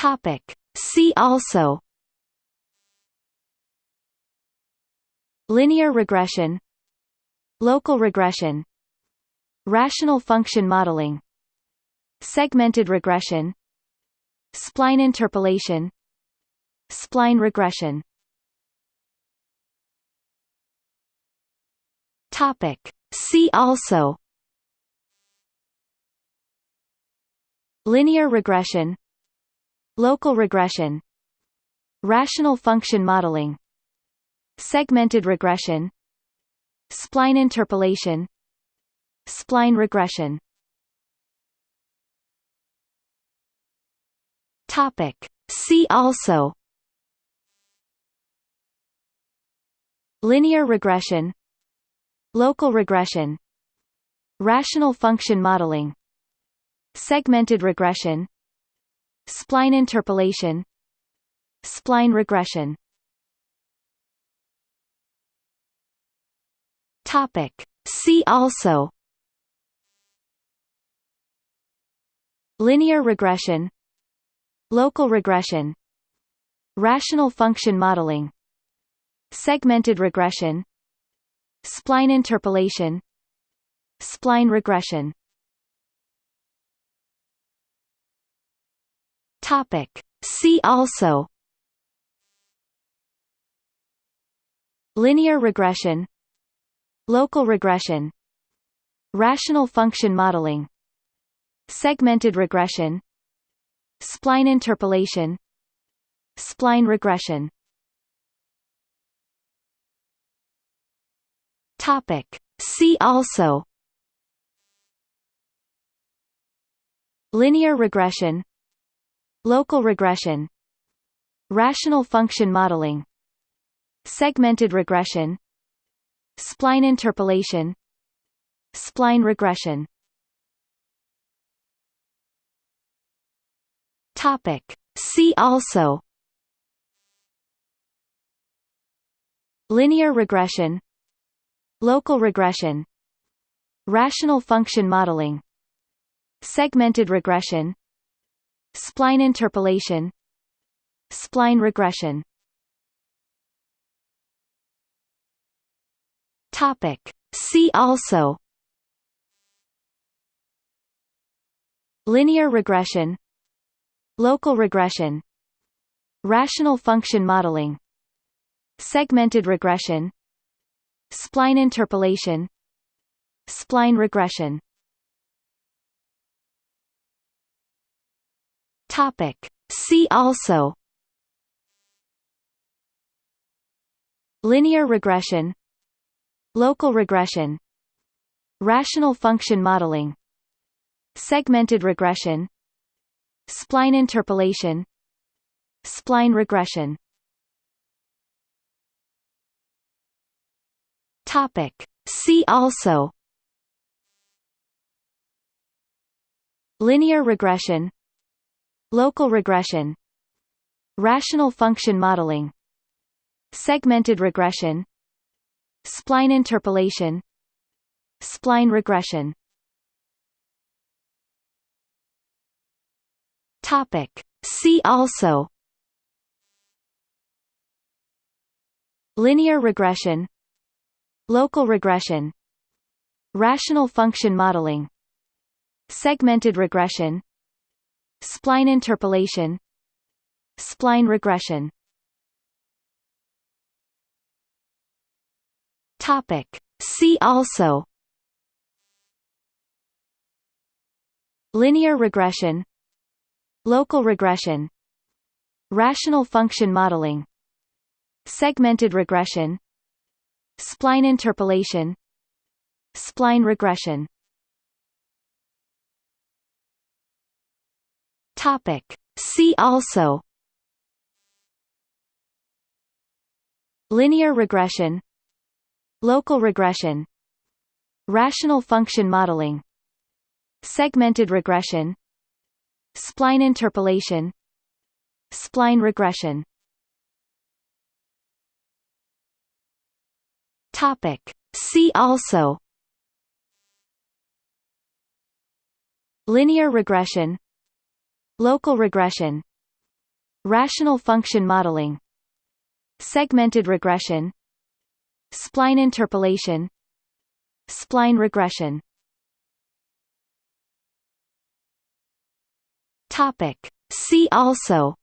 Topic. See also Linear regression Local regression Rational function modeling Segmented regression Spline interpolation Spline regression Topic. See also Linear regression Local regression Rational function modeling Segmented regression Spline interpolation Spline regression. Topic. See also. Linear regression. Local regression. Rational function modeling. Segmented regression Spline interpolation Spline regression Topic. See also Linear regression Local regression Rational function modeling Segmented regression Spline interpolation Spline regression Topic. See also Linear regression Local regression Rational function modeling Segmented regression Spline interpolation Spline regression Topic. See also Linear regression Local regression Rational function modeling Segmented regression Spline interpolation Spline regression. Topic. See also. Linear regression. Local regression. Rational function modeling. Segmented regression Spline interpolation. Spline regression. Topic. See also. Linear regression. Local regression. Rational function modeling. Segmented regression. Spline interpolation. Spline regression Topic. See also. Linear regression. Local regression. Rational function modeling. Segmented regression. Spline interpolation. Spline regression. Topic. See also. Linear regression Local regression Rational function modeling Segmented regression Spline interpolation Spline regression. Topic. See also. Linear regression. Local regression. Rational function modeling. Segmented regression Spline interpolation Spline regression. Topic. See also. Linear regression Local regression Rational function modeling Segmented regression Spline interpolation Spline regression Topic. See also Linear regression Local regression Rational function modeling Segmented regression Spline interpolation Spline regression Topic. See also Linear regression Local regression Rational function modeling Segmented regression Spline interpolation Spline regression. Topic. See also.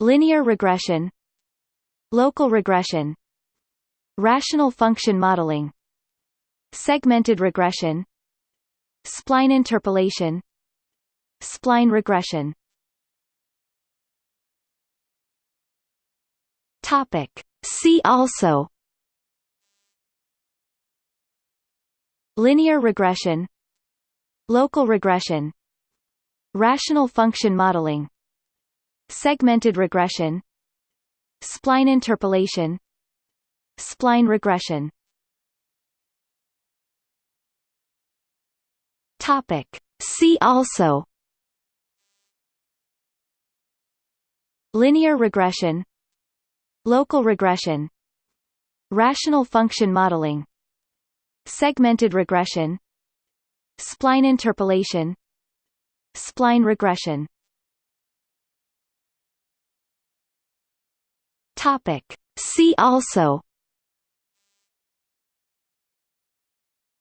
Linear regression. Local regression. Rational function modeling. Segmented regression Spline interpolation Spline regression Topic. See also Linear regression Local regression Rational function modeling Segmented regression Spline interpolation Spline regression Topic. See also Linear regression Local regression Rational function modeling Segmented regression Spline interpolation Spline regression Topic. See also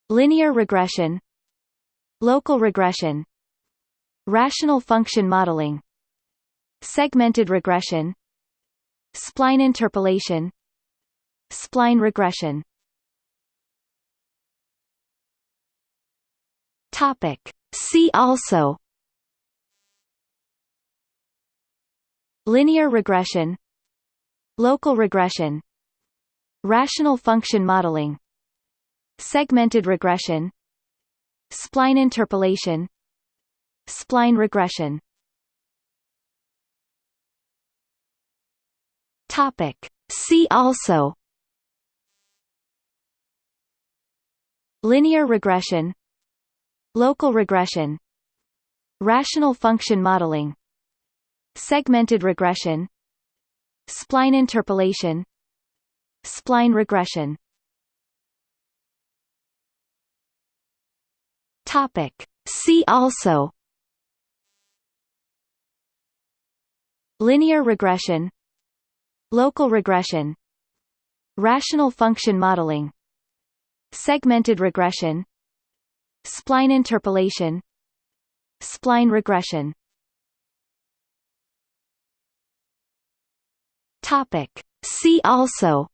Linear regression Local regression Rational function modeling Segmented regression Spline interpolation Spline regression. Topic. See also. Linear regression. Local regression. Rational function modeling. Segmented regression Spline interpolation. Spline regression. Topic. See also. Linear regression. Local regression. Rational function modeling. Segmented regression. Spline interpolation. Spline regression Topic. See also. Linear regression. Local regression. Rational function modeling. Segmented regression. Spline interpolation. Spline regression. Topic. See also.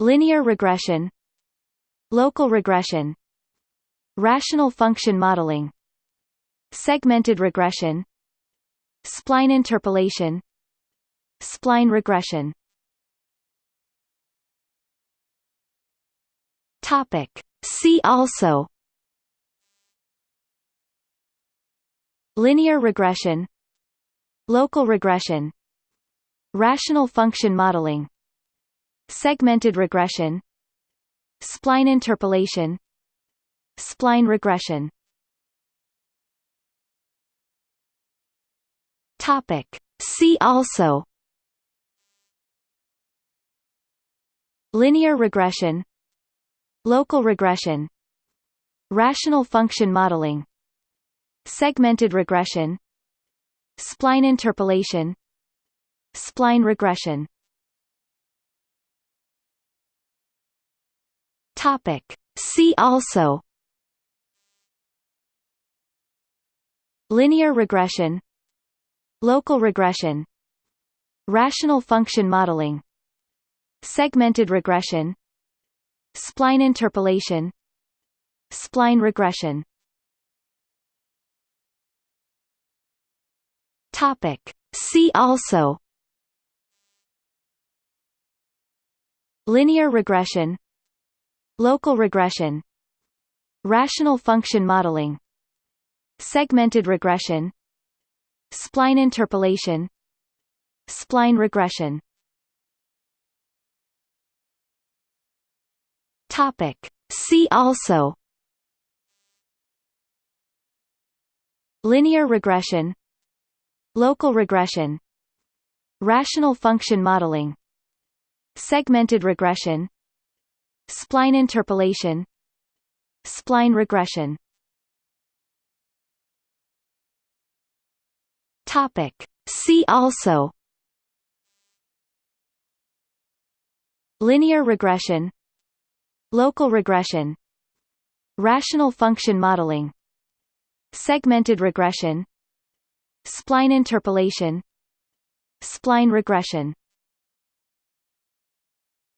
Linear regression Local regression Rational function modeling Segmented regression Spline interpolation Spline regression. Topic. See also. Linear regression. Local regression. Rational function modeling. Segmented regression Spline interpolation. Spline regression. Topic. See also. Linear regression. Local regression. Rational function modeling. Segmented regression. Spline interpolation. Spline regression Topic. See also. Linear regression. Local regression. Rational function modeling. Segmented regression. Spline interpolation. Spline regression. Topic. See also. Linear regression Local regression Rational function modeling Segmented regression Spline interpolation Spline regression. Topic. See also. Linear regression. Local regression. Rational function modeling. Segmented regression Spline interpolation Spline regression. Topic. See also. Linear regression Local regression Rational function modeling Segmented regression Spline interpolation Spline regression.